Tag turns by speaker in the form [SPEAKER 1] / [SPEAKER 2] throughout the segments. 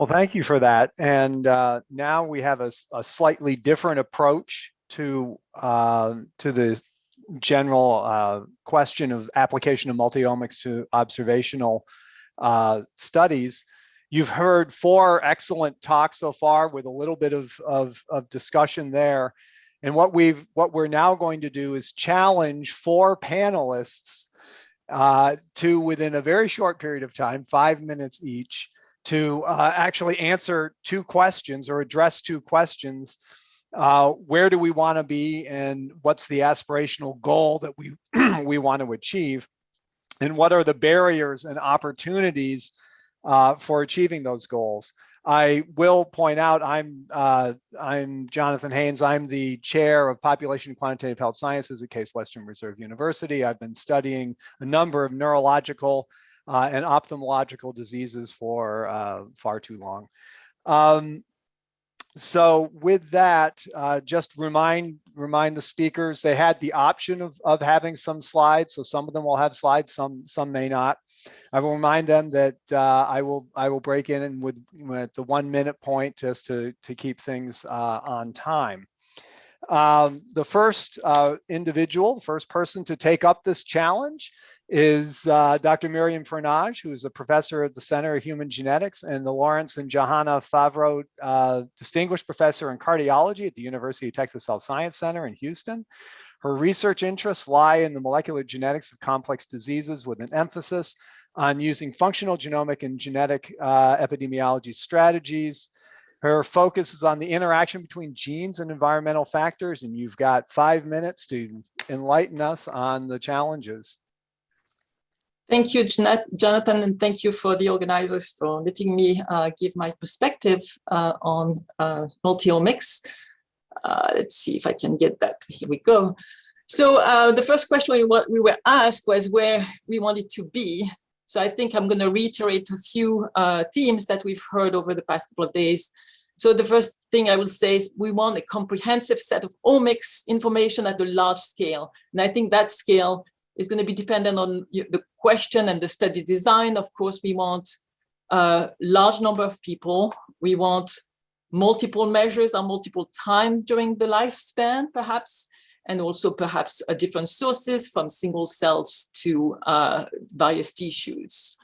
[SPEAKER 1] Well, thank you for that. And uh, now we have a, a, slightly different approach to uh, to the general uh, question of application of multiomics to observational uh, studies. You've heard four excellent talks so far with a little bit of, of, of discussion there. And what we've what we're now going to do is challenge four panelists uh, to within a very short period of time, five minutes each, to uh, actually answer two questions or address two questions. Uh, where do we want to be and what's the aspirational goal that we, we want to achieve? And what are the barriers and opportunities uh, for achieving those goals? I will point out I'm uh, I'm Jonathan Haines. I'm the chair of Population and Quantitative Health Sciences at Case Western Reserve University. I've been studying a number of neurological uh, and ophthalmological diseases for uh, far too long. Um, so with that, uh, just remind remind the speakers they had the option of, of having some slides. So some of them will have slides, some some may not. I will remind them that uh, I will I will break in and with, with the one minute point just to to keep things uh, on time. Um, the first uh, individual, the first person to take up this challenge is uh, Dr. Myriam Fornage, who is a professor at the Center of Human Genetics and the Lawrence and Johanna Favrot uh, Distinguished Professor in Cardiology at the University of Texas Health Science Center in Houston. Her research interests lie in the molecular genetics of complex diseases with an emphasis on using functional genomic and genetic uh, epidemiology strategies. Her focus is on the interaction between genes and environmental factors, and you've got five minutes to enlighten us on the challenges.
[SPEAKER 2] Thank you, Jonathan, and thank you for the organizers for letting me uh, give my perspective uh, on uh, multiomics. Uh, let's see if I can get that. Here we go. So uh, the first question we, we were asked was where we wanted to be. So I think I'm going to reiterate a few uh, themes that we've heard over the past couple of days. So the first thing I will say is we want a comprehensive set of omics information at a large scale. And I think that scale is going to be dependent on the question and the study design. Of course, we want a large number of people. We want multiple measures on multiple time during the lifespan, perhaps, and also perhaps different sources from single cells to uh, various tissues.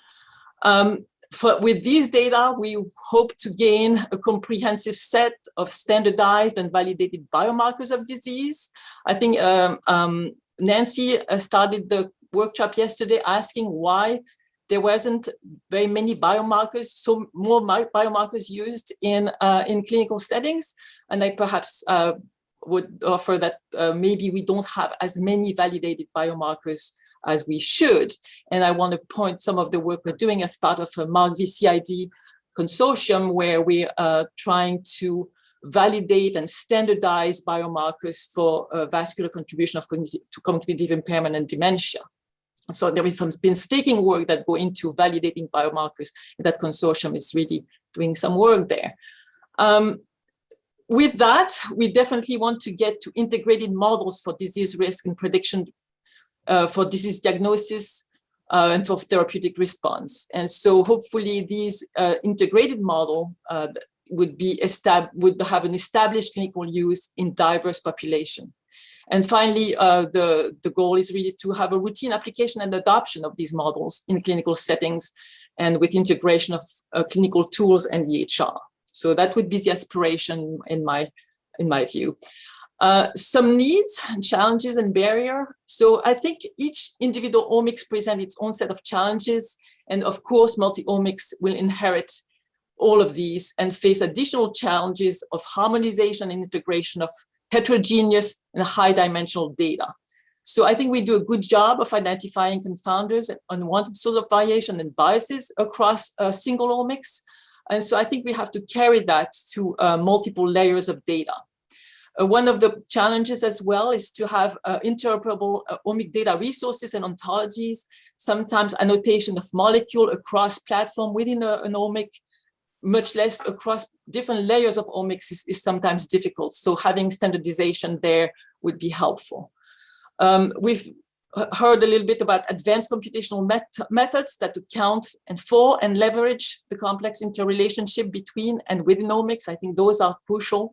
[SPEAKER 2] Um, for, with these data, we hope to gain a comprehensive set of standardized and validated biomarkers of disease. I think um, um, Nancy uh, started the workshop yesterday asking why there wasn't very many biomarkers, so more biomarkers used in, uh, in clinical settings. And I perhaps uh, would offer that uh, maybe we don't have as many validated biomarkers as we should. And I want to point some of the work we're doing as part of a MarkVCID consortium where we're uh, trying to validate and standardize biomarkers for uh, vascular contribution of cognitive, to cognitive impairment and dementia. So there is some painstaking work that go into validating biomarkers. That consortium is really doing some work there. Um, with that, we definitely want to get to integrated models for disease risk and prediction uh, for disease diagnosis uh, and for therapeutic response. And so hopefully these uh, integrated model uh, would be would have an established clinical use in diverse population. And finally, uh, the, the goal is really to have a routine application and adoption of these models in clinical settings and with integration of uh, clinical tools and EHR. So that would be the aspiration in my, in my view. Uh, some needs, challenges, and barrier. So I think each individual omics present its own set of challenges. And of course, multi-omics will inherit all of these and face additional challenges of harmonization and integration of heterogeneous and high dimensional data. So I think we do a good job of identifying confounders and unwanted source of variation and biases across a single omics. And so I think we have to carry that to uh, multiple layers of data. Uh, one of the challenges as well is to have uh, interoperable uh, omic data resources and ontologies, sometimes annotation of molecule across platform within a, an omic much less across different layers of omics is, is sometimes difficult. So having standardization there would be helpful. Um, we've heard a little bit about advanced computational met methods that account and for and leverage the complex interrelationship between and within omics. I think those are crucial.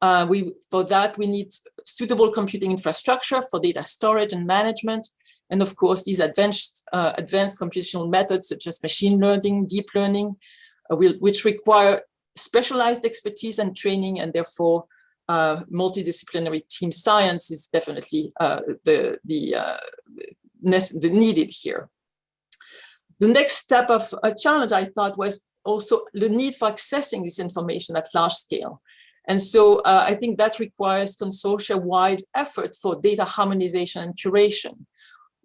[SPEAKER 2] Uh, we, for that, we need suitable computing infrastructure for data storage and management. And of course, these advanced, uh, advanced computational methods such as machine learning, deep learning, will, which require specialized expertise and training and therefore uh, multidisciplinary team science is definitely uh, the, the, uh, the needed here. The next step of a challenge I thought was also the need for accessing this information at large scale. And so uh, I think that requires consortia-wide effort for data harmonization and curation.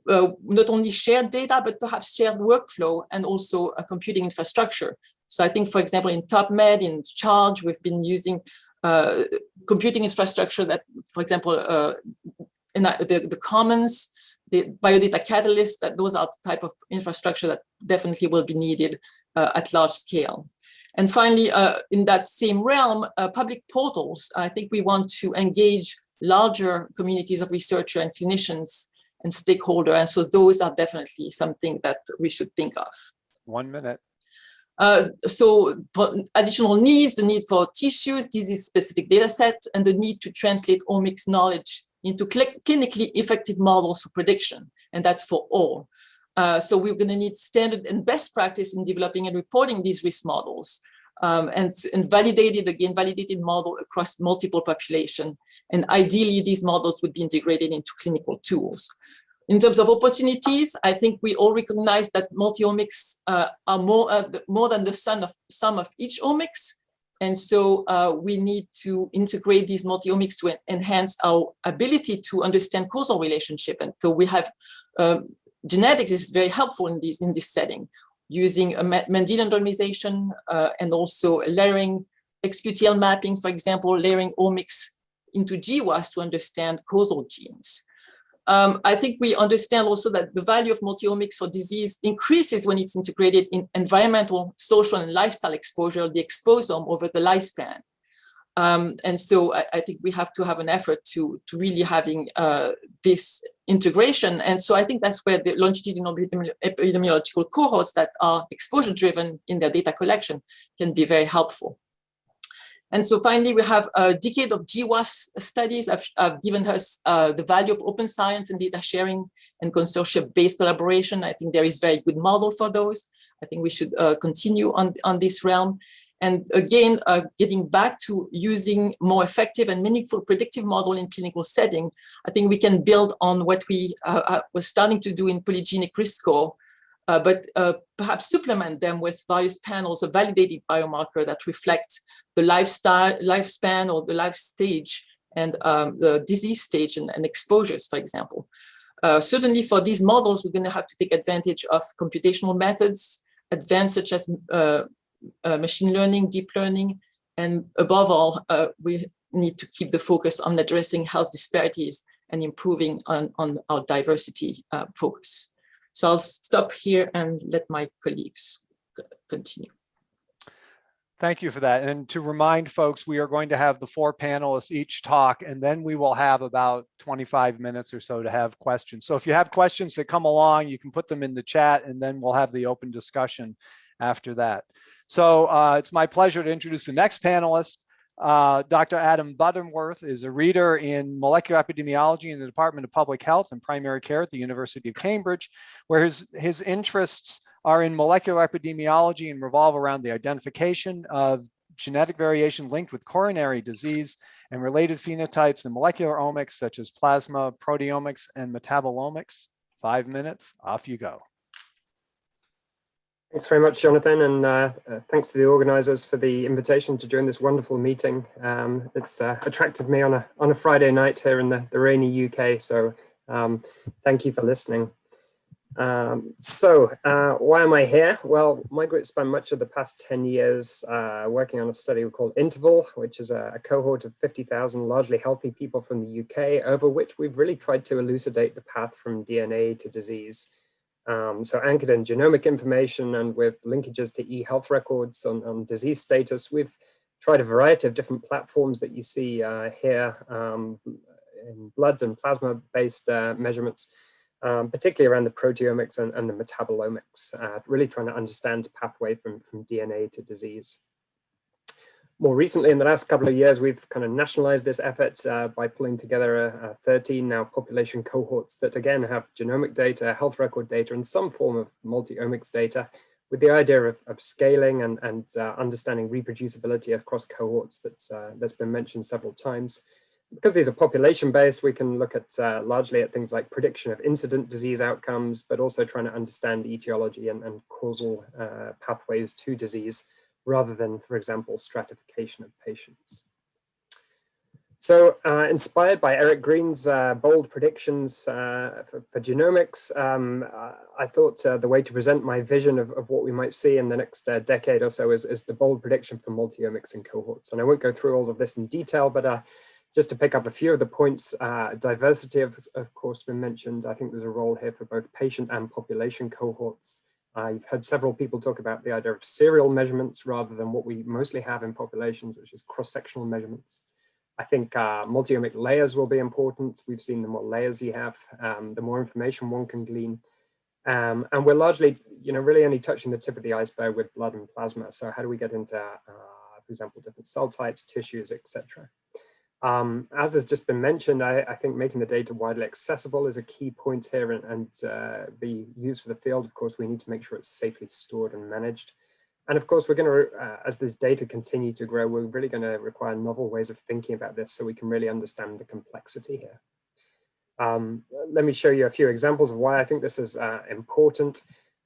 [SPEAKER 2] Uh, not only shared data, but perhaps shared workflow and also a computing infrastructure. So I think, for example, in TopMed, in Charge, we've been using uh, computing infrastructure that, for example, uh, in the, the commons, the biodata catalyst, that those are the type of infrastructure that definitely will be needed uh, at large scale. And finally, uh, in that same realm, uh, public portals, I think we want to engage larger communities of researchers and clinicians and stakeholders. And so those are definitely something that we should think of.
[SPEAKER 1] One minute.
[SPEAKER 2] Uh, so additional needs, the need for tissues, disease-specific data set, and the need to translate omics knowledge into cl clinically effective models for prediction, and that's for all. Uh, so we're going to need standard and best practice in developing and reporting these risk models, um, and, and validated, again, validated model across multiple population. And ideally, these models would be integrated into clinical tools. In terms of opportunities, I think we all recognize that multi-omics uh, are more, uh, more than the sum of, sum of each omics. And so uh, we need to integrate these multi-omics to enhance our ability to understand causal relationship. And so we have, um, genetics is very helpful in this, in this setting, using a Mendelian randomization uh, and also layering XQTL mapping, for example, layering omics into GWAS to understand causal genes. Um, I think we understand also that the value of multiomics for disease increases when it's integrated in environmental, social, and lifestyle exposure, the exposome over the lifespan. Um, and so I, I, think we have to have an effort to, to really having uh, this integration. And so I think that's where the longitudinal epidemiological cohorts that are exposure driven in their data collection can be very helpful. And so finally, we have a decade of GWAS studies have, have given us uh, the value of open science and data sharing and consortia-based collaboration. I think there is very good model for those. I think we should uh, continue on, on this realm. And again, uh, getting back to using more effective and meaningful predictive model in clinical setting, I think we can build on what we uh, uh were starting to do in polygenic risk score uh, but uh, perhaps supplement them with various panels of validated biomarker that reflect the lifestyle, lifespan or the life stage and um, the disease stage and, and exposures, for example. Uh, certainly for these models, we're going to have to take advantage of computational methods, advanced such as uh, uh, machine learning, deep learning, and above all, uh, we need to keep the focus on addressing health disparities and improving on, on our diversity focus. So I'll stop here and let my colleagues continue.
[SPEAKER 1] Thank you for that. And to remind folks, we are going to have the four panelists each talk, and then we will have about 25 minutes or so to have questions. So if you have questions that come along, you can put them in the chat, and then we'll have the open discussion after that. So uh, it's my pleasure to introduce the next panelist. Uh, Dr. Adam Butterworth is a reader in molecular epidemiology in the Department of Public Health and Primary Care at the University of Cambridge, where his, his interests are in molecular epidemiology and revolve around the identification of genetic variation linked with coronary disease and related phenotypes in molecular omics such as plasma, proteomics, and metabolomics. Five minutes, off you go.
[SPEAKER 3] Thanks very much, Jonathan, and uh, uh, thanks to the organisers for the invitation to join this wonderful meeting. Um, it's uh, attracted me on a on a Friday night here in the, the rainy UK, so um, thank you for listening. Um, so uh, why am I here? Well, my group spent much of the past 10 years uh, working on a study called Interval, which is a, a cohort of 50,000 largely healthy people from the UK, over which we've really tried to elucidate the path from DNA to disease. Um, so anchored in genomic information and with linkages to e-health records on, on, disease status, we've tried a variety of different platforms that you see uh, here um, in blood and plasma based uh, measurements. um, particularly around the proteomics and, and the metabolomics, uh, really trying to understand pathway from, from DNA to disease. More recently, in the last couple of years, we've kind of nationalized this effort uh, by pulling together a, a 13 now population cohorts that again have genomic data, health record data, and some form of multi-omics data with the idea of, of scaling and, and uh, understanding reproducibility across cohorts that's, uh, that's been mentioned several times. Because these are population-based, we can look at uh, largely at things like prediction of incident disease outcomes, but also trying to understand etiology and, and causal uh, pathways to disease rather than, for example, stratification of patients. So uh, inspired by Eric Green's uh, bold predictions uh, for, for, genomics, um, uh, I thought uh, the way to present my vision of, of, what we might see in the next uh, decade or so is, is, the bold prediction for multi-omics in cohorts. And I won't go through all of this in detail, but just to pick up a few of the points, diversity of, of course been mentioned. I think there's a role here for both patient and population cohorts. I've heard several people talk about the idea of serial measurements rather than what we mostly have in populations, which is cross-sectional measurements. I think uh, multi-omic layers will be important. We've seen the more layers you have, um, the more information one can glean. Um, and we're largely, you know, really only touching the tip of the iceberg with blood and plasma. So how do we get into, uh, for example, different cell types, tissues, etc. Um, as has just been mentioned, I, I, think making the data widely accessible is a key point here and, and uh, be used for the field. Of course, we need to make sure it's safely stored and managed. And of course, we're going to, uh, as this data continue to grow, we're really going to require novel ways of thinking about this so we can really understand the complexity here. Um, let me show you a few examples of why I think this is uh, important.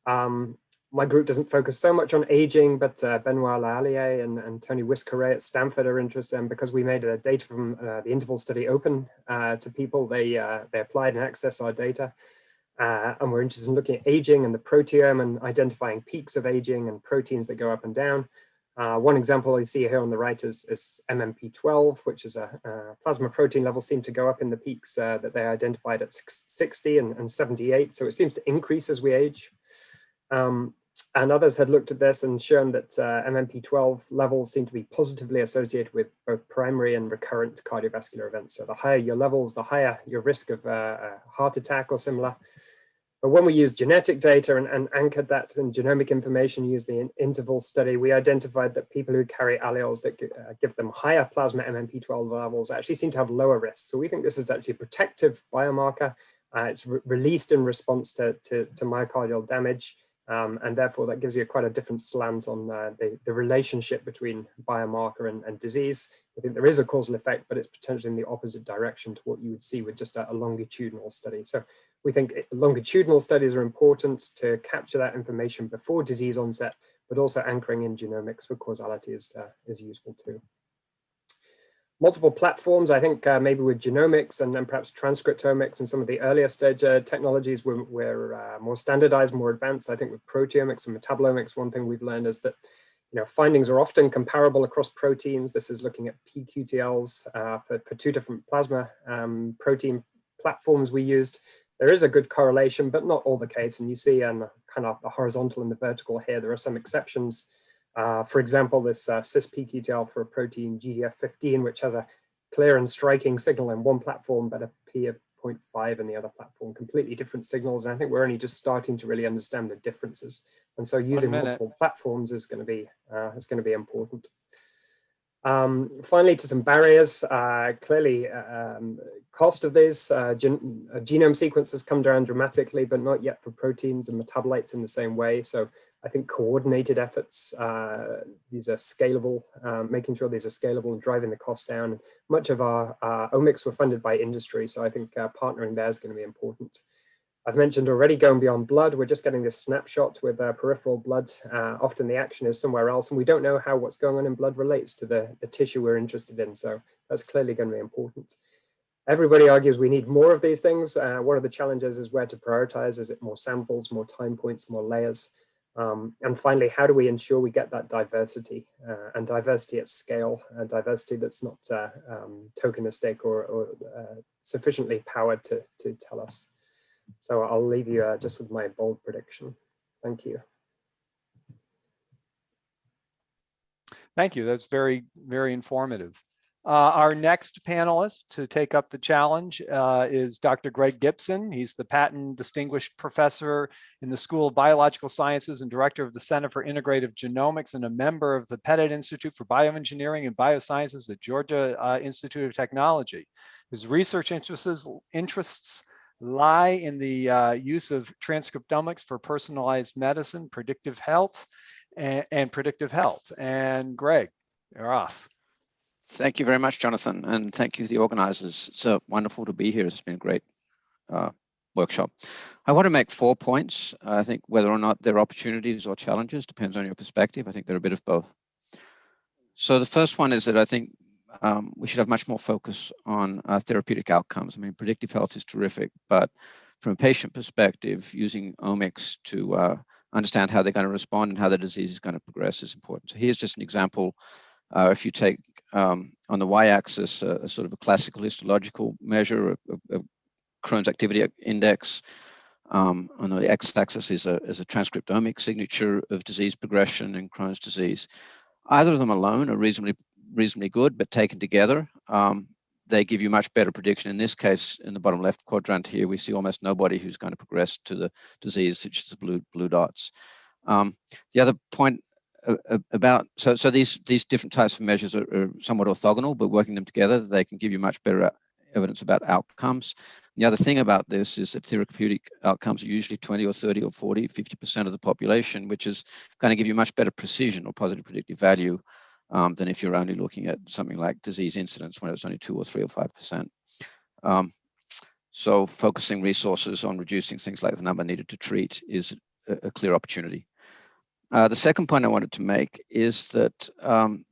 [SPEAKER 3] Um, my group doesn't focus so much on aging, but uh, Benoit Lehallier and, and Tony Wyss-Coray at Stanford are interested and because we made a data from uh, the interval study open uh, to people, they, uh, they applied and accessed our data. Uh, and we're interested in looking at aging and the proteome and identifying peaks of aging and proteins that go up and down. Uh, one example you see here on the right is, is MMP12, which is a, plasma protein level seem to go up in the peaks that they identified at 60 and, and, 78. So it seems to increase as we age. Um, and others had looked at this and shown that uh, MMP12 levels seem to be positively associated with both primary and recurrent cardiovascular events. So the higher your levels, the higher your risk of uh, a heart attack or similar. But when we use genetic data and, and anchored that in genomic information, use the interval study, we identified that people who carry alleles that uh, give them higher plasma MMP12 levels actually seem to have lower risks. So we think this is actually a protective biomarker. Uh, it's re released in response to, to, to myocardial damage. Um, and therefore that gives you quite a different slant on uh, the, the relationship between biomarker and, and, disease. I think there is a causal effect, but it's potentially in the opposite direction to what you would see with just a, a longitudinal study. So we think longitudinal studies are important to capture that information before disease onset, but also anchoring in genomics for causality is, uh, is useful too multiple platforms. I think uh, maybe with genomics and then perhaps transcriptomics and some of the earlier stage uh, technologies were, were uh, more standardized, more advanced. I think with proteomics and metabolomics, one thing we've learned is that you know, findings are often comparable across proteins. This is looking at pQTLs uh, for, for, two different plasma um, protein platforms we used. There is a good correlation, but not all the case. And you see on kind of the horizontal and the vertical here, there are some exceptions uh, for example, this uh, cis-pQTL for a protein GDF15, which has a clear and striking signal in one platform, but a P of 0.5 in the other platform, completely different signals. And I think we're only just starting to really understand the differences. And so using multiple platforms is going to be uh, is going to be important. Um, finally, to some barriers, uh, clearly um, cost of these uh, gen uh, genome sequences come down dramatically, but not yet for proteins and metabolites in the same way. So I think coordinated efforts, uh, these are scalable, um, making sure these are scalable and driving the cost down. Much of our uh, omics were funded by industry, so I think uh, partnering there is going to be important. I've mentioned already going beyond blood. We're just getting this snapshot with uh, peripheral blood. Uh, often the action is somewhere else and we don't know how what's going on in blood relates to the, the tissue we're interested in. So that's clearly going to be important. Everybody argues we need more of these things. Uh, one of the challenges is where to prioritize. Is it more samples, more time points, more layers? Um, and finally, how do we ensure we get that diversity uh, and diversity at scale, uh, diversity that's not uh, um, tokenistic or, or uh, sufficiently powered to, to tell us. So I'll leave you uh, just with my bold prediction. Thank you.
[SPEAKER 1] Thank you. That's very, very informative. Uh, our next panelist to take up the challenge uh, is Dr. Greg Gibson. He's the Patton Distinguished Professor in the School of Biological Sciences and Director of the Center for Integrative Genomics and a member of the Petit Institute for Bioengineering and Biosciences at Georgia uh, Institute of Technology. His research interests, interests lie in the uh, use of transcriptomics for personalized medicine, predictive health, and, and predictive health. And Greg, you're off.
[SPEAKER 4] Thank you very much, Jonathan, and thank you to the organizers. It's uh, wonderful to be here. It's been a great uh, workshop. I want to make four points. I think whether or not there are opportunities or challenges depends on your perspective. I think they're a bit of both. So the first one is that I think um, we should have much more focus on uh, therapeutic outcomes. I mean, predictive health is terrific, but from a patient perspective, using omics to uh, understand how they're going to respond and how the disease is going to progress is important. So here's just an example. Uh, if you take um, on the y-axis a, a, sort of a classical histological measure of, of Crohn's activity index, um, on the x-axis is a, is a transcriptomic signature of disease progression in Crohn's disease. Either of them alone are reasonably reasonably good, but taken together, um, they give you much better prediction. In this case, in the bottom left quadrant here, we see almost nobody who's going to progress to the disease, such as the blue blue dots. Um, the other point about so so these these different types of measures are, are, somewhat orthogonal, but working them together, they can give you much better evidence about outcomes. The other thing about this is that therapeutic outcomes are usually 20 or 30 or 40, 50% of the population, which is going to give you much better precision or positive predictive value um, than if you're only looking at something like disease incidence when it's only two or three or five percent. Um, so focusing resources on reducing things like the number needed to treat is a, a clear opportunity. Uh, the second point I wanted to make is that um,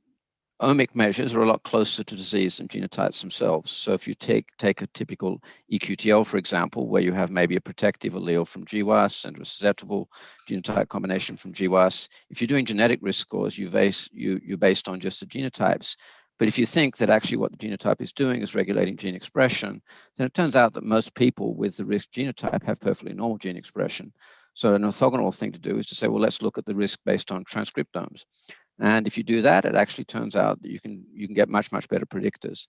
[SPEAKER 4] omic measures are a lot closer to disease than genotypes themselves. So if you take, take a typical EQTL, for example, where you have maybe a protective allele from GWAS and a susceptible genotype combination from GWAS, if you're doing genetic risk scores, you base, you, you're based on just the genotypes. But if you think that actually what the genotype is doing is regulating gene expression, then it turns out that most people with the risk genotype have perfectly normal gene expression. So an orthogonal thing to do is to say, well, let's look at the risk based on transcriptomes. And if you do that, it actually turns out that you can you can get much, much better predictors.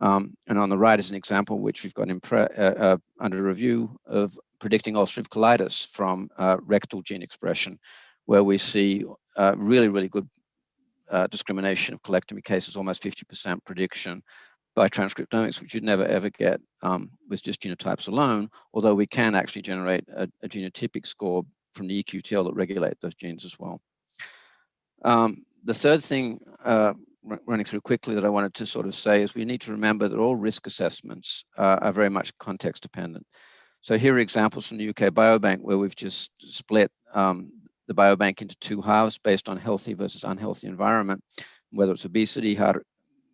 [SPEAKER 4] Um, and on the right is an example which we've got uh, uh, under review of predicting ulcerative colitis from uh, rectal gene expression, where we see uh, really, really good uh, discrimination of colectomy cases, almost 50% prediction by transcriptomics, which you'd never ever get um, with just genotypes alone, although we can actually generate a, a genotypic score from the EQTL that regulate those genes as well. Um, the third thing uh, running through quickly that I wanted to sort of say is we need to remember that all risk assessments uh, are very much context dependent. So here are examples from the UK Biobank where we've just split um, the biobank into two halves based on healthy versus unhealthy environment, whether it's obesity, heart,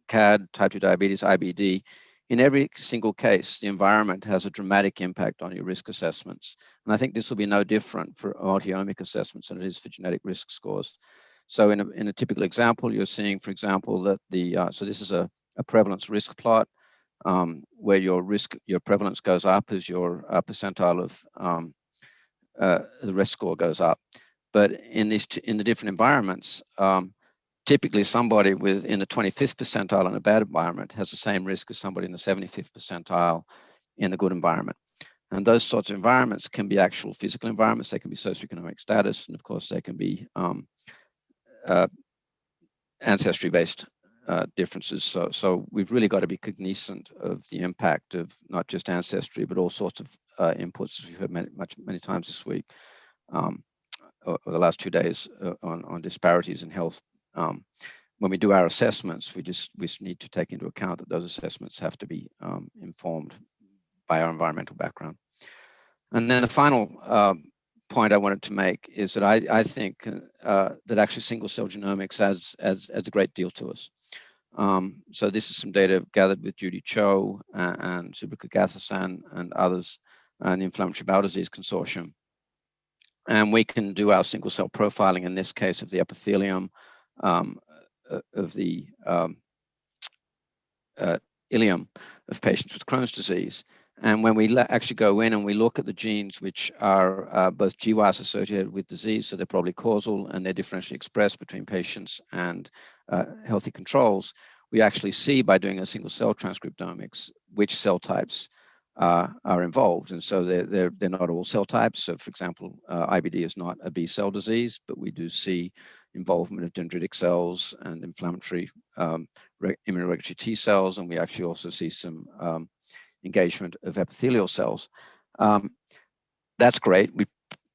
[SPEAKER 4] CAD, type 2 diabetes, IBD. In every single case, the environment has a dramatic impact on your risk assessments. And I think this will be no different for multi-omic assessments than it is for genetic risk scores. So in a, in a typical example, you're seeing, for example, that the, uh, so this is a, a prevalence risk plot um, where your risk, your prevalence goes up as your uh, percentile of um, uh, the risk score goes up. But in these, in the different environments, um, typically somebody with in the 25th percentile in a bad environment has the same risk as somebody in the 75th percentile in the good environment. And those sorts of environments can be actual physical environments, they can be socioeconomic status, and of course they can be um, uh, ancestry-based uh, differences. So, so we've really got to be cognizant of the impact of not just ancestry, but all sorts of uh, inputs, we've heard many, much, many times this week, um, or, or, the last two days uh, on, on disparities in health. Um, when we do our assessments, we just we just need to take into account that those assessments have to be um, informed by our environmental background. And then the final um, point I wanted to make is that I, I think uh, that actually single cell genomics adds, adds, adds a great deal to us. Um, so this is some data gathered with Judy Cho and, and Subra Kugathasan and others and the Inflammatory Bowel Disease Consortium. And we can do our single cell profiling in this case of the epithelium um, uh, of the um, uh, ileum of patients with Crohn's disease And when we actually go in and we look at the genes which are uh, both GWAS associated with disease, so they're probably causal and they're differentially expressed between patients and uh, healthy controls, we actually see by doing a single cell transcriptomics which cell types uh, are involved. And so they're, they're, they're not all cell types. So for example, uh, IBD is not a B cell disease, but we do see involvement of dendritic cells and inflammatory um, immunoregulatory T cells. And we actually also see some um, engagement of epithelial cells. Um, that's great. We,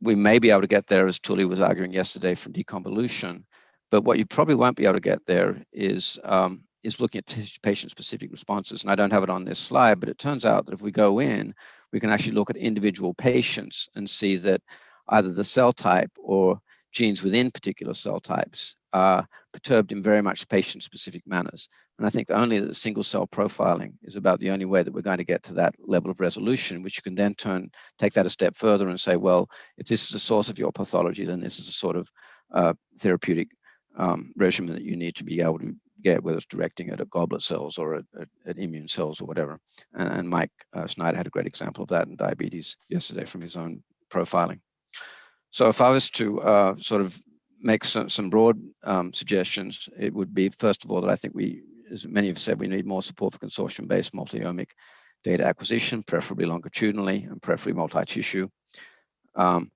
[SPEAKER 4] we may be able to get there, as Tully was arguing yesterday, from deconvolution. But what you probably won't be able to get there is um, is looking at patient-specific responses. And I don't have it on this slide, but it turns out that if we go in, we can actually look at individual patients and see that either the cell type or genes within particular cell types are perturbed in very much patient-specific manners. And I think only the single cell profiling is about the only way that we're going to get to that level of resolution, which you can then turn, take that a step further and say, well, if this is the source of your pathology, then this is a sort of uh, therapeutic um, regimen that you need to be able to get, whether it's directing it at goblet cells or at, at, at immune cells or whatever. And, and Mike uh, Snyder had a great example of that in diabetes yesterday from his own profiling. So if I was to uh, sort of make some, some broad um, suggestions, it would be, first of all, that I think we, as many have said, we need more support for consortium-based multi-omic data acquisition, preferably longitudinally and preferably multi-tissue. Um,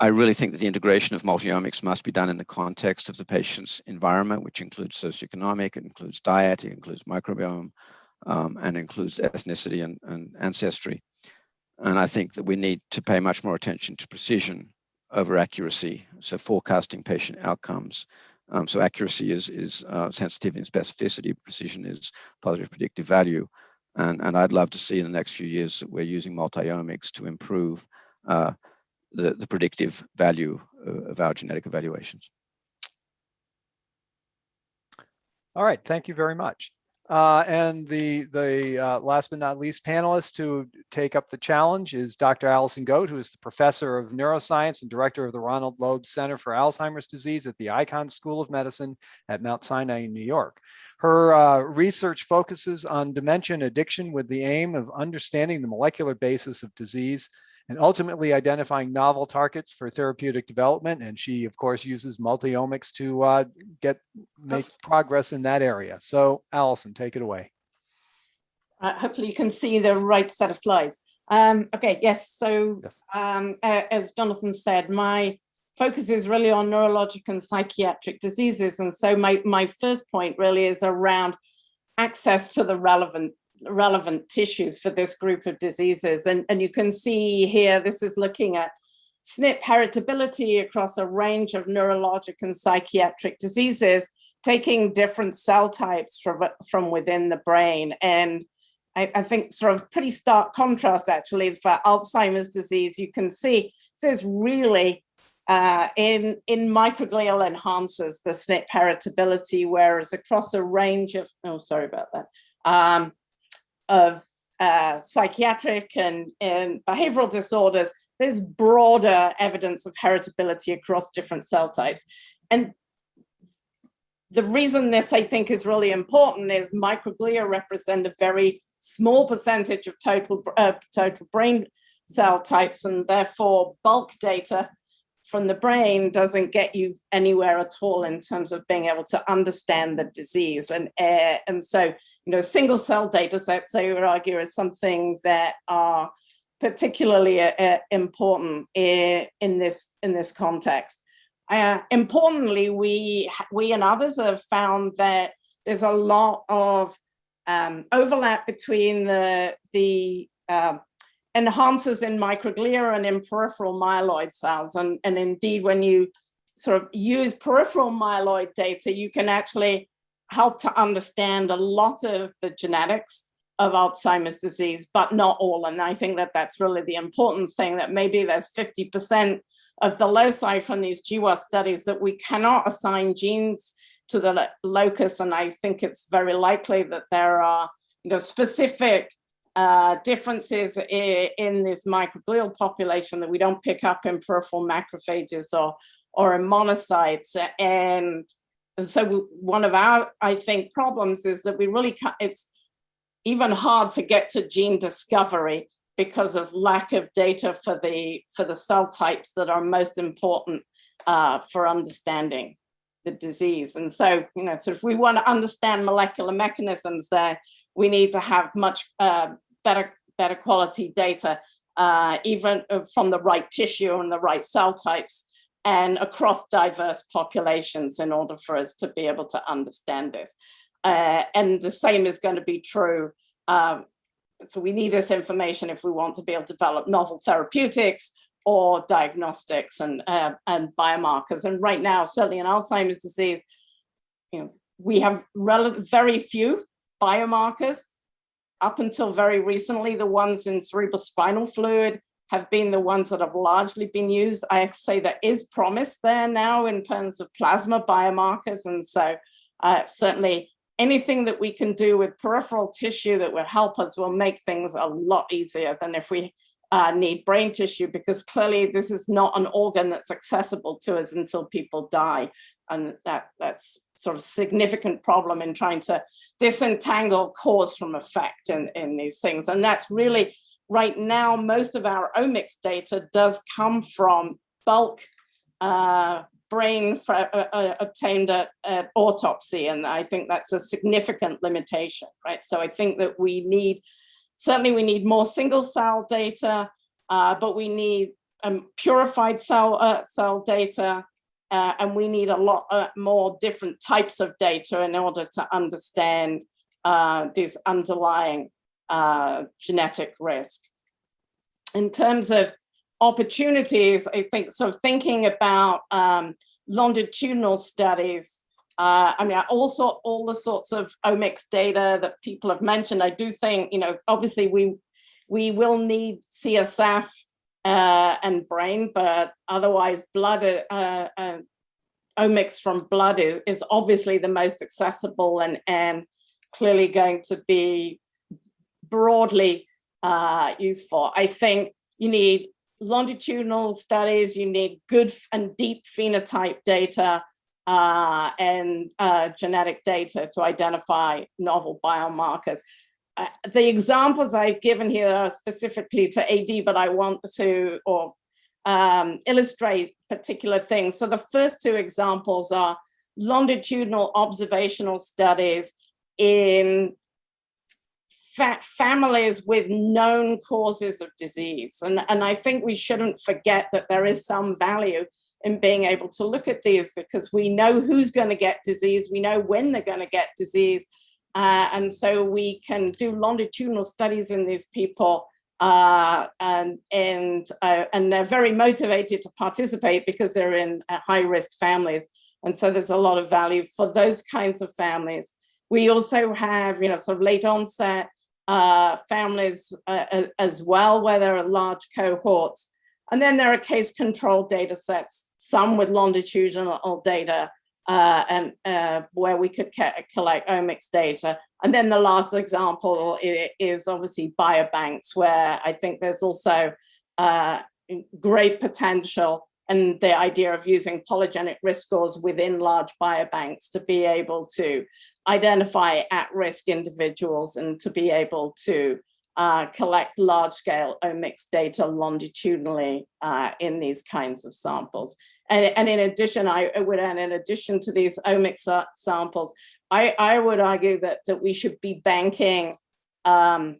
[SPEAKER 4] I really think that the integration of multiomics must be done in the context of the patient's environment, which includes socioeconomic, it includes diet, it includes microbiome, um, and includes ethnicity and, and, ancestry. And I think that we need to pay much more attention to precision over accuracy, so forecasting patient outcomes. Um, so accuracy is, is uh, sensitivity and specificity, precision is positive predictive value. And, and I'd love to see in the next few years that we're using multiomics to improve uh, the, the predictive value uh, of our genetic evaluations.
[SPEAKER 1] All right, thank you very much. Uh, and the the uh, last but not least panelist to take up the challenge is Dr. Alison Goate, who is the professor of neuroscience and director of the Ronald Loeb Center for Alzheimer's Disease at the Icahn School of Medicine at Mount Sinai in New York. Her uh, research focuses on dementia and addiction with the aim of understanding the molecular basis of disease and ultimately identifying novel targets for therapeutic development. And she, of course, uses multiomics to uh, get make progress in that area. So Alison, take it away.
[SPEAKER 5] Uh, hopefully you can see the right set of slides. Um, okay, yes, so
[SPEAKER 1] Yes.
[SPEAKER 5] um, uh, as Jonathan said, my focus is really on neurologic and psychiatric diseases. And so my, my first point really is around access to the relevant relevant tissues for this group of diseases. And, and you can see here, this is looking at SNP heritability across a range of neurologic and psychiatric diseases, taking different cell types from, from within the brain. And I, I think sort of pretty stark contrast actually for Alzheimer's disease, you can see this is really uh, in, in microglial enhancers, the SNP heritability, whereas across a range of, oh, sorry about that, um, of uh, psychiatric and, and behavioral disorders, there's broader evidence of heritability across different cell types. And the reason this, I think, is really important is microglia represent a very small percentage of total, uh, total brain cell types, and therefore bulk data from the brain doesn't get you anywhere at all in terms of being able to understand the disease. And, uh, and so, you know, single cell data sets, I would argue, is something that are particularly uh, important in, in, this, in this context. Uh, importantly, we, we and others have found that there's a lot of um, overlap between the, the enhancers in microglia and in peripheral myeloid cells. And, and indeed, when you sort of use peripheral myeloid data, you can actually help to understand a lot of the genetics of Alzheimer's disease, but not all. And I think that that's really the important thing, that maybe there's 50% of the loci from these GWAS studies that we cannot assign genes to the locus. And I think it's very likely that there are you know, specific uh, differences in, this microglial population that we don't pick up in peripheral macrophages or, or in monocytes. And, and so one of our, I think, problems is that we really, it's even hard to get to gene discovery because of lack of data for the for the cell types that are most important uh, for understanding the disease. And so, you know, so if we want to understand molecular mechanisms there, we need to have much uh, better better quality data, uh, even from the right tissue and the right cell types and across diverse populations in order for us to be able to understand this. Uh, and the same is going to be true. Um, so we need this information if we want to be able to develop novel therapeutics or diagnostics and, uh, and biomarkers. And right now, certainly in Alzheimer's disease, you know, we have very few biomarkers. Up until very recently, the ones in cerebral spinal fluid have been the ones that have largely been used. I say there is promise there now in terms of plasma biomarkers. And so uh, certainly anything that we can do with peripheral tissue that will help us will make things a lot easier than if we uh, need brain tissue, because clearly this is not an organ that's accessible to us until people die. And that that's sort of significant problem in trying to disentangle cause from effect in, in these things. And that's really right now, most of our omics data does come from bulk uh, brain uh, uh, obtained at, at, autopsy. And I think that's a significant limitation, right? So I think that we need, certainly we need more single cell data, uh, but we need um, purified cell, uh, cell data, uh, and we need a lot more different types of data in order to understand this underlying uh, genetic risk. In terms of opportunities, I think so thinking about um, longitudinal studies, uh, I mean, also all the sorts of omics data that people have mentioned, I do think, you know, obviously we we will need CSF uh, and brain, but otherwise blood, uh, uh, omics from blood is, is obviously the most accessible and, and clearly going to be broadly uh, useful. I think you need longitudinal studies, you need good and deep phenotype data uh, and uh, genetic data to identify novel biomarkers. Uh, the examples I've given here are specifically to AD, but I want to or um, illustrate particular things. So the first two examples are longitudinal observational studies in fa families with known causes of disease. And, and I think we shouldn't forget that there is some value in being able to look at these because we know who's going to get disease, we know when they're going to get disease, uh, and so we can do longitudinal studies in these people uh, and and uh, and they're very motivated to participate because they're in uh, high risk families. And so there's a lot of value for those kinds of families. We also have, you know, sort of late onset uh, families uh, as well, where there are large cohorts. And then there are case control data sets, some with longitudinal data uh, and uh, where we could collect omics data. And then the last example is obviously biobanks, where I think there's also uh, great potential and the idea of using polygenic risk scores within large biobanks to be able to identify at-risk individuals and to be able to uh, collect large-scale omics data longitudinally uh, in these kinds of samples. And, and in addition, I would add, in addition to these omics samples, I, I would argue that, that we should be banking um,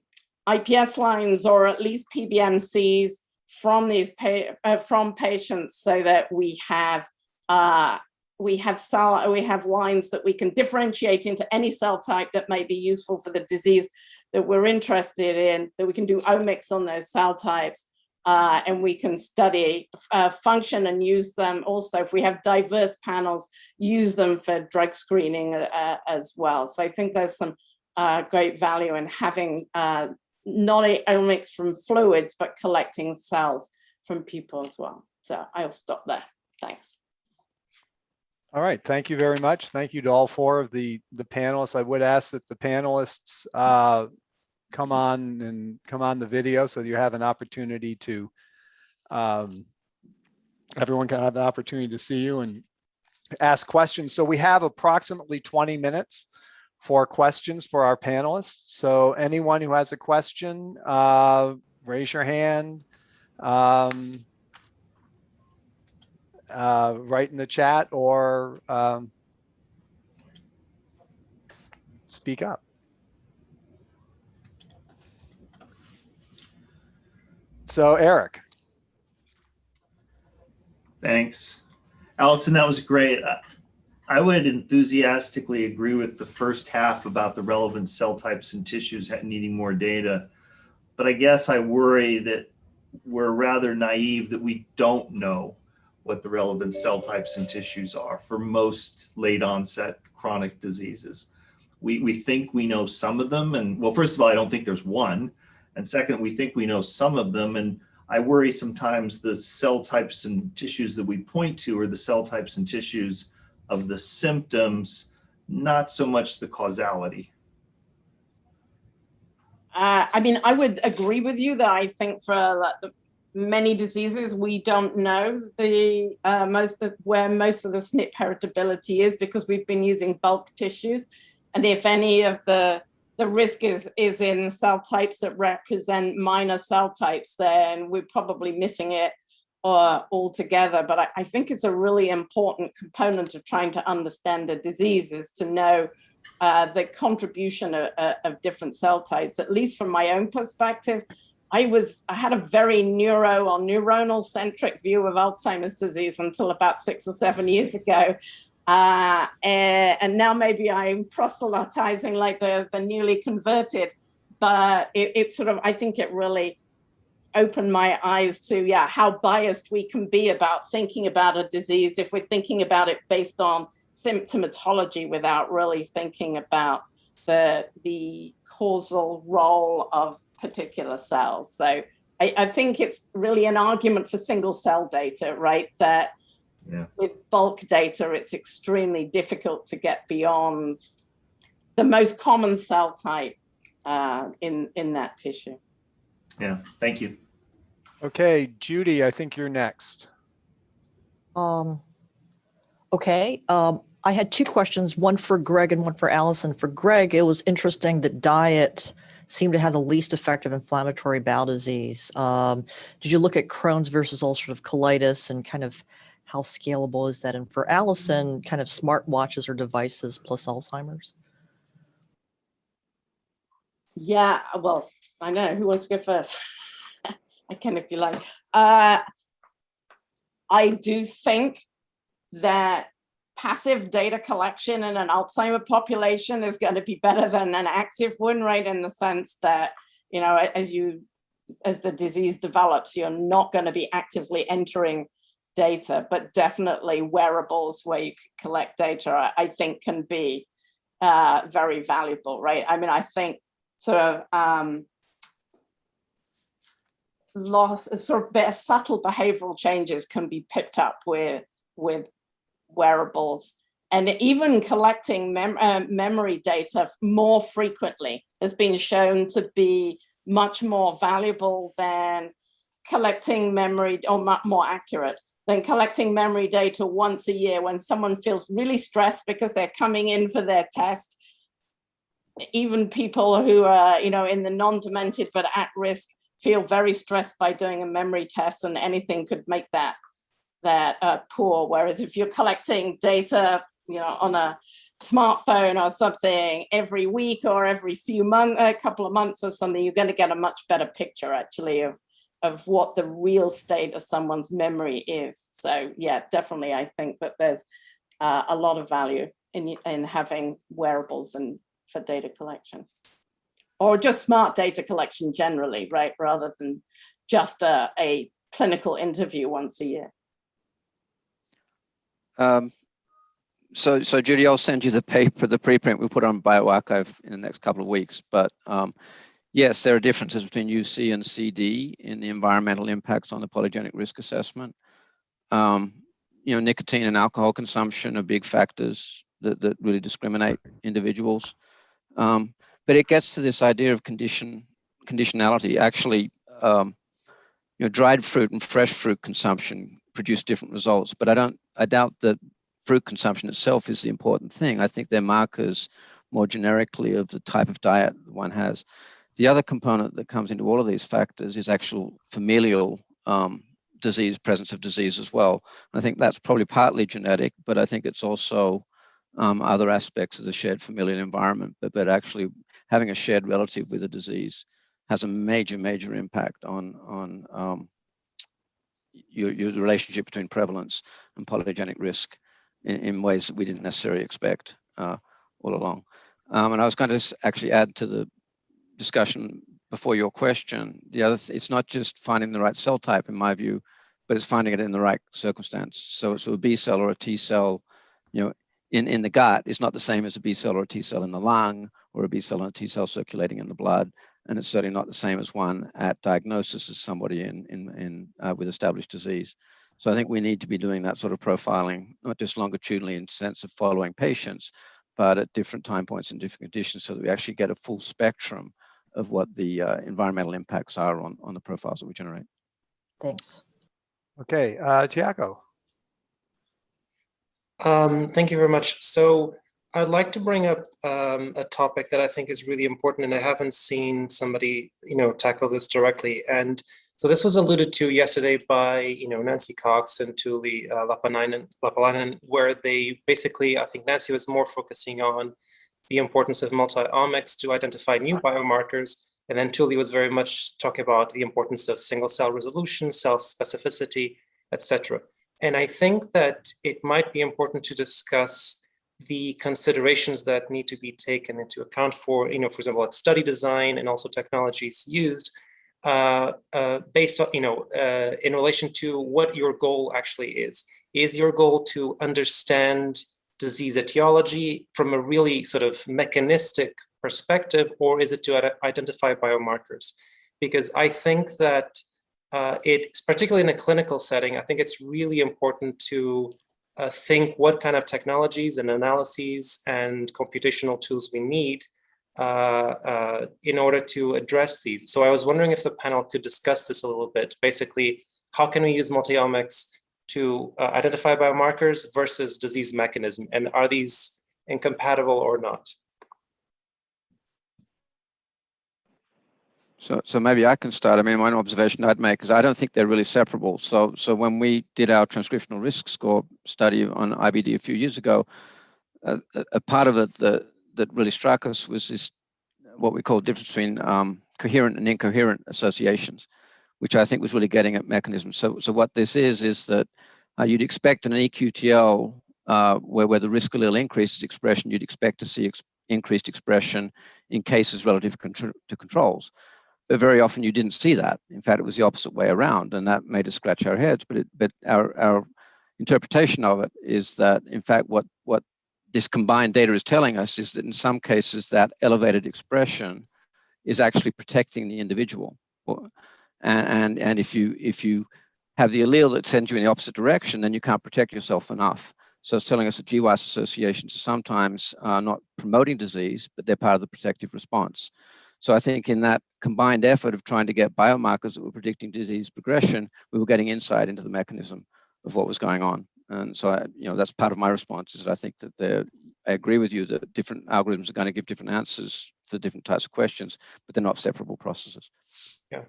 [SPEAKER 5] IPS lines or at least PBMCs from these pa uh, from patients so that we have uh, we have cell we have lines that we can differentiate into any cell type that may be useful for the disease that we're interested in that we can do omics on those cell types uh, and we can study uh, function and use them also. If we have diverse panels use them for drug screening uh, as well. So I think there's some uh, great value in having uh, not only omics from fluids but collecting cells from people as well. So I'll stop there. Thanks.
[SPEAKER 1] All right, thank you very much. Thank you to all four of the, the panelists. I would ask that the panelists uh, come on and come on the video so you have an opportunity to, um, everyone can have the opportunity to see you and ask questions. So we have approximately 20 minutes for questions for our panelists. So anyone who has a question, uh, raise your hand. Um, uh, write in the chat or um, speak up. So Eric,
[SPEAKER 6] Thanks. Alison, that was great. I- I would enthusiastically agree with the first half about the relevant cell types and tissues needing more data. But I guess I worry that we're rather naive that we don't know what the relevant cell types and tissues are for most late onset chronic diseases. We, we think we know some of them and well, first of all, I don't think there's one. And second, we think we know some of them and I worry sometimes the cell types and tissues that we point to are the cell types and tissues of the symptoms, not so much the causality.
[SPEAKER 5] Uh, I mean, I would agree with you that I think for like, many diseases, we don't know the uh, most of where most of the SNP heritability is because we've been using bulk tissues. And if any of the the risk is is in cell types that represent minor cell types, then we're probably missing it uh, altogether. But I, I think it's a really important component of trying to understand the disease is to know uh, the contribution of, uh, of different cell types, at least from my own perspective. I was, I had a very neuro or neuronal centric view of Alzheimer's disease until about six or seven years ago. Uh, and, and now maybe I'm proselytizing like the, the newly converted, but it, it sort of, I think it really opened my eyes to, yeah, how biased we can be about thinking about a disease if we're thinking about it based on symptomatology without really thinking about the the causal role of particular cells. So I, I think it's really an argument for single cell data, right? That
[SPEAKER 6] Yeah.
[SPEAKER 5] with bulk data, it's extremely difficult to get beyond the most common cell type uh, in in that tissue.
[SPEAKER 6] Yeah, thank you.
[SPEAKER 1] okay, Judy, I think you're next.
[SPEAKER 7] Um, okay, um, I had two questions, one for Greg and one for Alison. For Greg, it was interesting that diet seemed to have the least effective inflammatory bowel disease. Um, did you look at Crohn's versus ulcerative colitis and kind of how scalable is that? And for Alison, kind of smartwatches or devices plus Alzheimer's?
[SPEAKER 5] Yeah, well, I know who wants to go first. I can if you like. Uh, I do think that passive data collection in an Alzheimer population is going to be better than an active one, right? In the sense that, you know, as you, as the disease develops, you're not going to be actively entering data, but definitely wearables where you collect data, I- think can be uh, very valuable, right? I mean, I think sort of um, loss, sort of subtle behavioral changes can be picked up with with wearables, and even collecting mem- uh, memory data more frequently has been shown to be much more valuable than collecting memory or more accurate than collecting memory data once a year when someone feels really stressed because they're coming in for their test even people who are, you know, in the non-demented but at risk feel very stressed by doing a memory test and anything could make that that uh, poor. Whereas if you're collecting data, you know, on a smartphone or something every week or every few months, a couple of months or something, you're going to get a much better picture actually of of what the real state of someone's memory is. So yeah, definitely, I think that there's uh, a lot of value in in having wearables and for data collection. Or just smart data collection generally, right? Rather than just a, a clinical interview once a year.
[SPEAKER 4] Um, so, so Judy, I'll send you the paper, the preprint we put on bioRxiv in the next couple of weeks. But um, yes, there are differences between UC and CD in the environmental impacts on the polygenic risk assessment. Um, you know, nicotine and alcohol consumption are big factors that, that really discriminate individuals. Um, but it gets to this idea of condition conditionality. Actually, um, you know, dried fruit and fresh fruit consumption produce different results. But I don't, I doubt that fruit consumption itself is the important thing. I think they're markers more generically of the type of diet one has. The other component that comes into all of these factors is actual familial um, disease, presence of disease as well. I think that's probably partly genetic, but I think it's also um, other aspects of the shared familial environment. But, but actually having a shared relative with a disease has a major, major impact on, on um, your, your relationship between prevalence and polygenic risk in, in ways that we didn't necessarily expect uh, all along. Um, and I was going to actually add to the discussion before your question. The other, it's not just finding the right cell type, in my view, but it's finding it in the right circumstance. So, so a B cell or a T cell, you know, in, in the gut is not the same as a B cell or a T cell in the lung or a B cell and a T cell circulating in the blood. And it's certainly not the same as one at diagnosis as somebody in, in, in uh, with established disease. So I think we need to be doing that sort of profiling, not just longitudinally in sense of following patients, but at different time points and different conditions so that we actually get a full spectrum of what the uh, environmental impacts are on, on the profiles that we generate.
[SPEAKER 7] Thanks.
[SPEAKER 1] Okay, uh, Tiago.
[SPEAKER 8] Um, thank you very much. So I'd like to bring up um, a topic that I think is really important, and I haven't seen somebody, you know, tackle this directly. And so this was alluded to yesterday by, you know, Nancy Cox and Tuuli uh, Lapanainen, Lappalainen, where they basically, I think Nancy was more focusing on the importance of multi-omics to identify new biomarkers. And then Tuuli was very much talking about the importance of single cell resolution, cell specificity, etc. And I think that it might be important to discuss the considerations that need to be taken into account for, you know, for example, at study design and also technologies used uh, uh, based on, you know, uh, in relation to what your goal actually is. Is your goal to understand disease etiology from a really sort of mechanistic perspective, or is it to identify biomarkers? Because I think that uh, it's particularly in a clinical setting, I think it's really important to uh, think what kind of technologies and analyses and computational tools we need in order to address these. So I was wondering if the panel could discuss this a little bit. Basically, how can we use multiomics to uh, identify biomarkers versus disease mechanism? And are these incompatible or not?
[SPEAKER 4] So, so maybe I can start. I mean, one observation I'd make is I don't think they're really separable. So, so when we did our transcriptional risk score study on IBD a few years ago, uh, a part of it that that really struck us was this what we call difference between um, coherent and incoherent associations, which I think was really getting at mechanisms. So, so what this is is that uh, you'd expect in an EQTL uh, where where the risk allele increases expression, you'd expect to see ex increased expression in cases relative to controls but very often you didn't see that. In fact, it was the opposite way around, and that made us scratch our heads. But it, but our our interpretation of it is that, in fact, what what this combined data is telling us is that in some cases that elevated expression is actually protecting the individual. And, and, and if you if you have the allele that sends you in the opposite direction, then you can't protect yourself enough. So it's telling us that GWAS associations are sometimes uh, not promoting disease, but they're part of the protective response. So I think in that combined effort of trying to get biomarkers that were predicting disease progression, we were getting insight into the mechanism of what was going on. And so, I, you know, that's part of my response is that I think that I agree with you that different algorithms are going to give different answers for different types of questions, but they're not separable processes.
[SPEAKER 8] Yeah.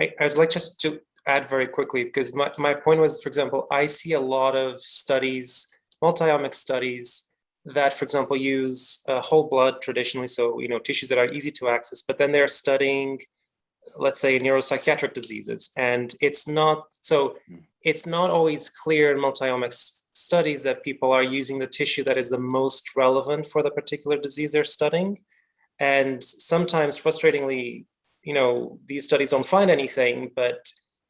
[SPEAKER 8] I, I'd like just to add very quickly, because my, my point was, for example, I see a lot of studies, multi-omic studies that, for example, use uh, whole blood traditionally, so you know tissues that are easy to access, but then they're studying, let's say, neuropsychiatric diseases, and it's not so hmm. It's not always clear in multiomics studies that people are using the tissue that is the most relevant for the particular disease they're studying, and sometimes, frustratingly, you know, these studies don't find anything, but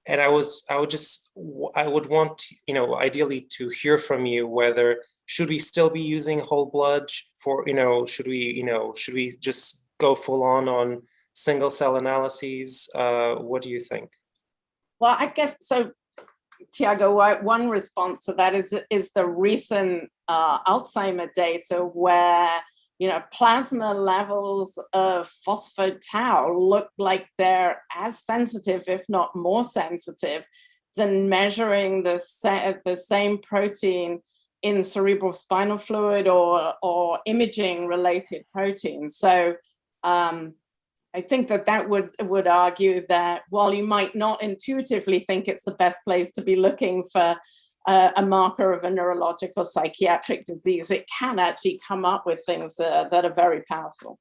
[SPEAKER 8] and I was I would just I would want you know ideally to hear from you whether should we still be using whole blood for, you know, should we, you know, should we just go full on on single cell analyses? Uh, what do you think?
[SPEAKER 5] Well, I guess so. Tiago, one response to that is is the recent uh, Alzheimer data where you know plasma levels of phospho tau look like they're as sensitive, if not more sensitive, than measuring the the same protein in cerebral spinal fluid or, or imaging related proteins. So um, I think that that would, would argue that while you might not intuitively think it's the best place to be looking for uh, a marker of a neurological psychiatric disease, it can actually come up with things uh, that are very powerful.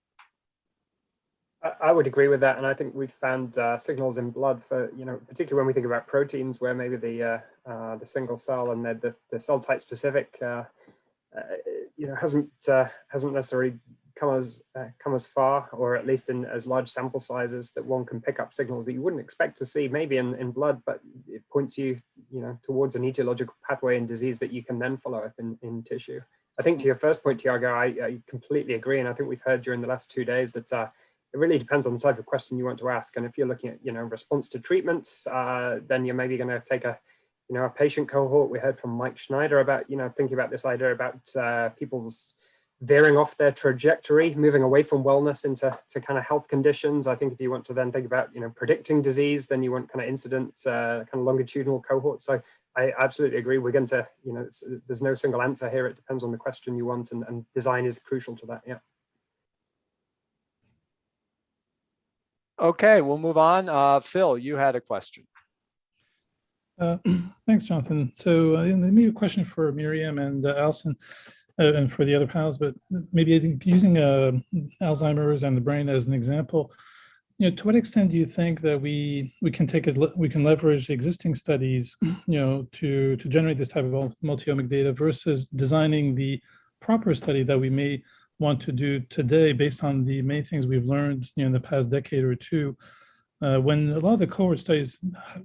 [SPEAKER 3] I would agree with that, and I think we've found uh, signals in blood for you know, particularly when we think about proteins, where maybe the uh, uh, the single cell and the the, the cell type specific, uh, uh, you know, hasn't uh, hasn't necessarily come as come as far, or at least in as large sample sizes that one can pick up signals that you wouldn't expect to see maybe in in blood, but it points you you know towards an etiological pathway in disease that you can then follow up in in tissue. I think to your first point, Tiago, I, I completely agree, and I think we've heard during the last two days that it really depends on the type of question you want to ask. And if you're looking at, you know, response to treatments, uh, then you're maybe going to take a, you know, a patient cohort. We heard from Mike Snyder about, you know, thinking about this idea about uh, people's veering off their trajectory, moving away from wellness into to kind of health conditions. I think if you want to then think about, you know, predicting disease, then you want kind of incident, uh, kind of longitudinal cohorts. So I absolutely agree. We're going to, you know, there's no single answer here. It depends on the question you want and, and design is crucial to that. Yeah.
[SPEAKER 1] Okay, we'll move on. Uh, Phil, you had a question.
[SPEAKER 9] Uh, thanks, Jonathan. So uh, maybe a question for Myriam and uh, Alison and for the other panels, but maybe I think using uh, Alzheimer's and the brain as an example, you know, to what extent do you think that we we can take it, we can leverage existing studies, you know, to to generate this type of multi-omic data versus designing the proper study that we may want to do today based on the many things we've learned you know, in the past decade or two, uh, when a lot of the cohort studies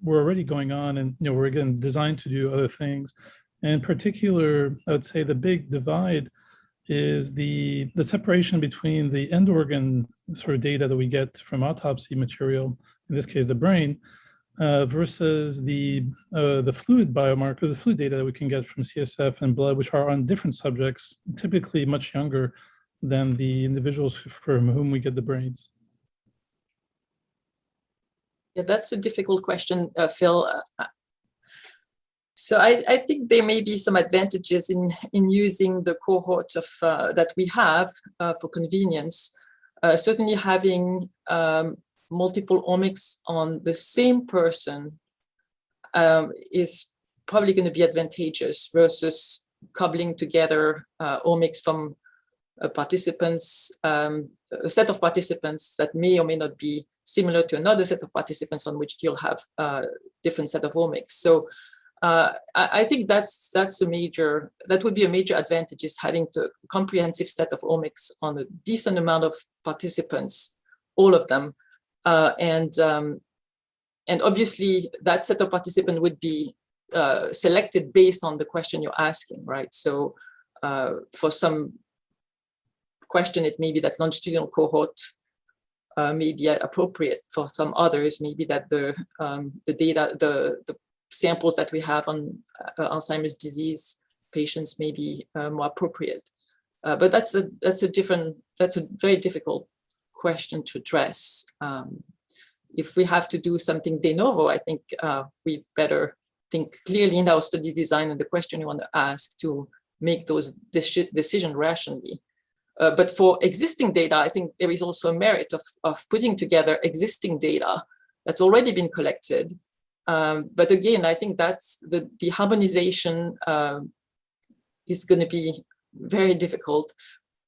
[SPEAKER 9] were already going on and you know were again designed to do other things. And in particular, I would say the big divide is the the separation between the end organ sort of data that we get from autopsy material, in this case the brain, uh, versus the uh, the fluid biomarker, the fluid data that we can get from CSF and blood, which are on different subjects, typically much younger than the individuals from whom we get the brains?
[SPEAKER 2] Yeah, that's a difficult question, uh, Phil. So I, I, think there may be some advantages in, in using the cohort of uh, that we have uh, for convenience. Uh, certainly having um, multiple omics on the same person um, is probably going to be advantageous versus cobbling together uh, omics from uh, participants, um, a set of participants that may or may not be similar to another set of participants on which you'll have a uh, different set of omics. So uh, I, I, think that's that's a major, that would be a major advantage is having a comprehensive set of omics on a decent amount of participants, all of them. Uh, and, um, and obviously that set of participant would be uh, selected based on the question you're asking, right? So uh, for some question it may be that longitudinal cohort uh, may be appropriate for some others, maybe that the um, the data, the, the samples that we have on uh, Alzheimer's disease patients may be uh, more appropriate. Uh, but that's a that's a different that's a very difficult question to address. Um, if we have to do something de novo, I think uh, we better think clearly in our study design and the question you want to ask to make those decision rationally. Uh, but for existing data, I think there is also a merit of, of putting together existing data that's already been collected. Um, but again, I think that's the, the harmonization uh, is going to be very difficult.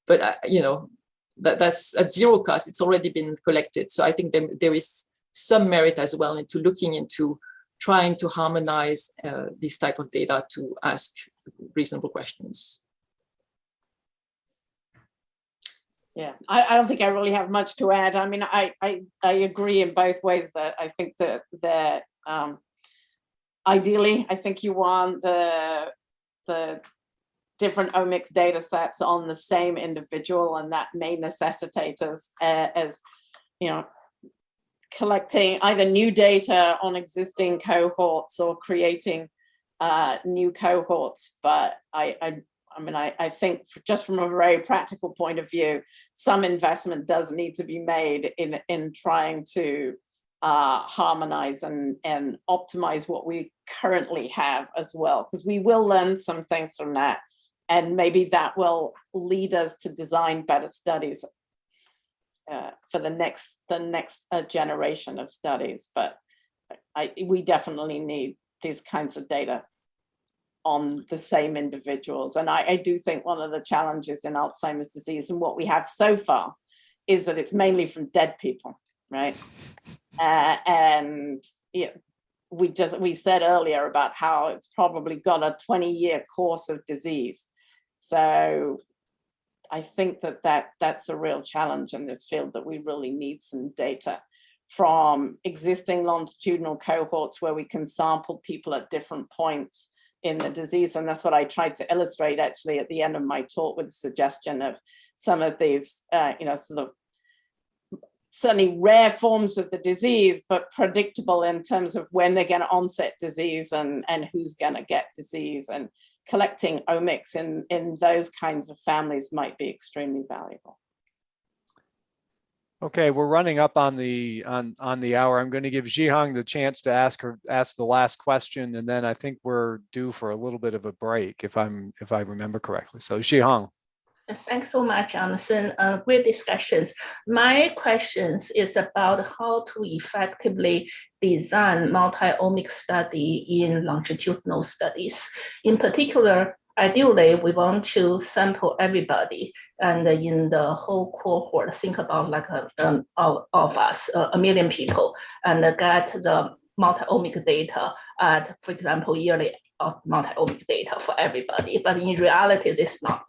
[SPEAKER 2] But, uh, you know, that, that's at zero cost, it's already been collected. So I think there, there is some merit as well into looking into trying to harmonize uh, this type of data to ask reasonable questions.
[SPEAKER 5] Yeah, I, I don't think I really have much to add. I mean, I, I, I agree in both ways that I think that that um, ideally, I think you want the the different omics data sets on the same individual, and that may necessitate us uh, as you know collecting either new data on existing cohorts or creating uh, new cohorts. But I, I I mean, I, I think just from a very practical point of view, some investment does need to be made in, in trying to uh, harmonize and, and optimize what we currently have as well, because we will learn some things from that. and maybe that will lead us to design better studies uh, for the next the next uh, generation of studies. But I we definitely need these kinds of data on the same individuals. And I, I do think one of the challenges in Alzheimer's disease and what we have so far is that it's mainly from dead people, right? Uh, and yeah, we just we said earlier about how it's probably got a 20 year course of disease. So I think that, that that's a real challenge in this field that we really need some data from existing longitudinal cohorts where we can sample people at different points in the disease. And that's what I tried to illustrate actually at the end of my talk with the suggestion of some of these, uh, you know, sort of certainly rare forms of the disease, but predictable in terms of when they're going to onset disease and, and who's going to get disease and collecting omics in, in those kinds of families might be extremely valuable.
[SPEAKER 1] Okay, we're running up on the on on the hour. I'm going to give Zhihong the chance to ask her ask the last question, and then I think we're due for a little bit of a break, if I'm if I remember correctly. So Zhihong.
[SPEAKER 10] Thanks so much, Anderson. Uh, great discussions. My questions is about how to effectively design multi-omic study in longitudinal studies. In particular, ideally, we want to sample everybody and in the whole cohort, think about like a, um, of, of us, uh, a million people, and get the multi-omic data at, for example, yearly multi-omic data for everybody, but in reality, this is not.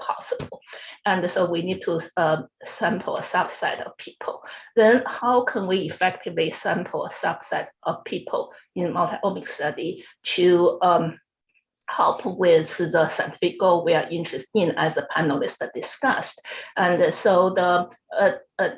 [SPEAKER 10] And so we need to um, sample a subset of people. Then how can we effectively sample a subset of people in multi-omic study to um, help with the scientific goal we are interested in as the panelists discussed. And so the uh, uh,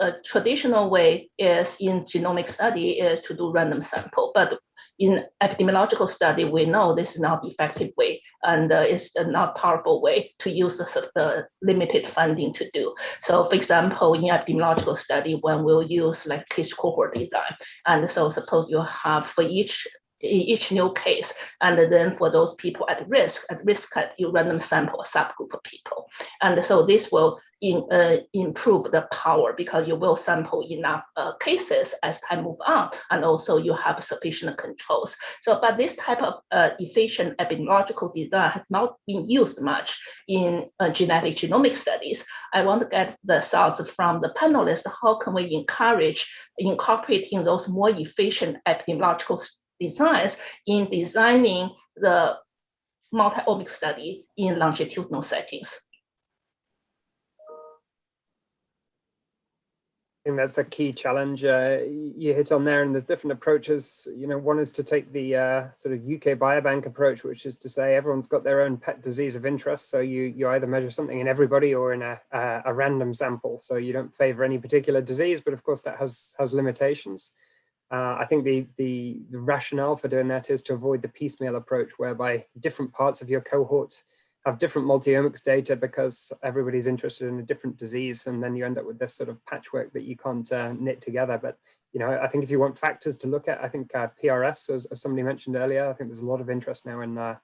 [SPEAKER 10] uh, traditional way is in genomic study is to do random sample, but in epidemiological study, we know this is not effective way and uh, it's a not powerful way to use the, the, limited funding to do. So for example, in epidemiological study, when we'll use like case cohort design, and so suppose you have for each each new case. And then for those people at risk, at risk you random sample a subgroup of people. And so this will in, uh, improve the power because you will sample enough uh, cases as time move on, and also you have sufficient controls. So, but this type of uh, efficient epidemiological design has not been used much in uh, genetic genomic studies. I want to get the thoughts from the panelists, how can we encourage incorporating those more efficient epidemiological designs in designing the multi-omic study in longitudinal settings.
[SPEAKER 3] I think that's a key challenge uh, you hit on there and there's different approaches. You know, one is to take the uh, sort of UK Biobank approach, which is to say everyone's got their own pet disease of interest. So you, you either measure something in everybody or in a, a, a random sample. So you don't favor any particular disease, but of course that has, has limitations. Uh, I think the, the, the, rationale for doing that is to avoid the piecemeal approach whereby different parts of your cohort have different multiomics data because everybody's interested in a different disease and then you end up with this sort of patchwork that you can't uh, knit together. But you know, I think if you want factors to look at, I think uh, PRS, as, as, somebody mentioned earlier, I think there's a lot of interest now in uh,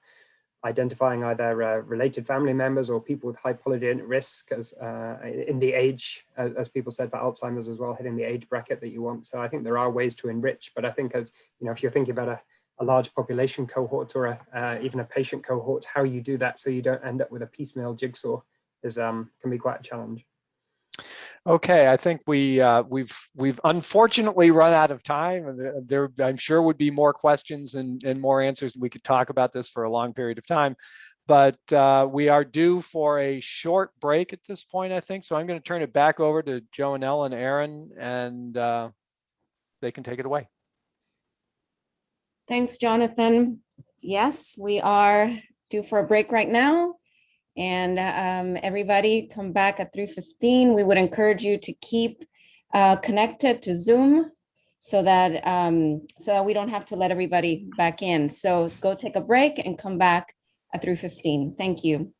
[SPEAKER 3] identifying either uh, related family members or people with high polygenic risk as uh, in the age, as, people said for Alzheimer's as well, hitting the age bracket that you want. So I think there are ways to enrich, but I think as, you know, if you're thinking about a, a large population cohort or a, uh, even a patient cohort, how you do that so you don't end up with a piecemeal jigsaw is um, can be quite a challenge.
[SPEAKER 1] Okay, I think we uh, we've we've unfortunately run out of time, there I'm sure would be more questions and and more answers. We could talk about this for a long period of time, but uh, we are due for a short break at this point, I think. So I'm going to turn it back over to Joanelle and Aaron, and uh, they can take it away.
[SPEAKER 11] Thanks, Jonathan. Yes, we are due for a break right now and um, everybody come back at 3.15. We would encourage you to keep uh, connected to Zoom so that um, so that we don't have to let everybody back in. So go take a break and come back at 3.15. Thank you.